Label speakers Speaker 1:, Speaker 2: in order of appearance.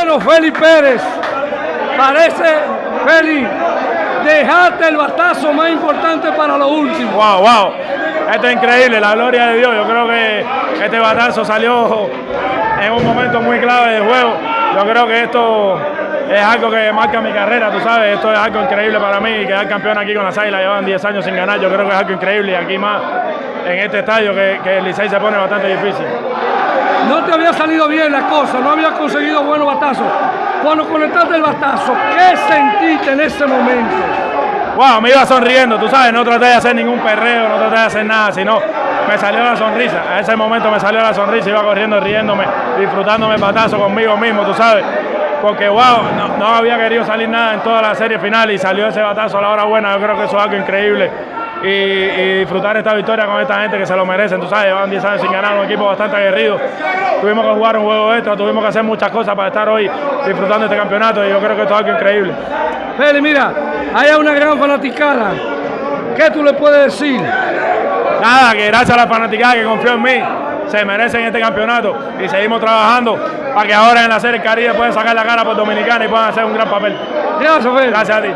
Speaker 1: Bueno, Félix Pérez, parece, Félix, dejaste el batazo más importante para lo último.
Speaker 2: Wow, wow. Esto es increíble, la gloria de Dios. Yo creo que este batazo salió en un momento muy clave del juego. Yo creo que esto es algo que marca mi carrera, tú sabes. Esto es algo increíble para mí. Quedar campeón aquí con las Águilas, llevan 10 años sin ganar. Yo creo que es algo increíble y aquí más en este estadio que, que el Licey se pone bastante difícil.
Speaker 1: No te había salido bien la cosa, no había conseguido buenos batazos. Cuando conectaste el batazo, ¿qué sentiste en ese momento?
Speaker 2: Wow, me iba sonriendo, tú sabes, no traté de hacer ningún perreo, no traté de hacer nada, sino me salió la sonrisa. A ese momento me salió la sonrisa, iba corriendo, riéndome, disfrutándome el batazo conmigo mismo, tú sabes. Porque, wow, no, no, había querido salir nada en toda la serie final y salió ese batazo a la hora buena. Yo creo que eso es algo increíble. Y, y, disfrutar esta victoria con esta gente que se lo merecen. Tú sabes, llevan 10 años sin ganar, un equipo bastante aguerrido. Tuvimos que jugar un juego extra, tuvimos que hacer muchas cosas para estar hoy disfrutando este campeonato y yo creo que esto es algo increíble.
Speaker 1: Feli, mira, hay una gran fanaticada. ¿Qué tú le puedes decir?
Speaker 2: Nada, que gracias a la fanaticada que confió en mí, se merecen este campeonato y seguimos trabajando para que ahora en la Serie Caribe puedan sacar la cara por Dominicana y puedan hacer un gran papel.
Speaker 1: Gracias, Feli.
Speaker 2: Gracias a ti.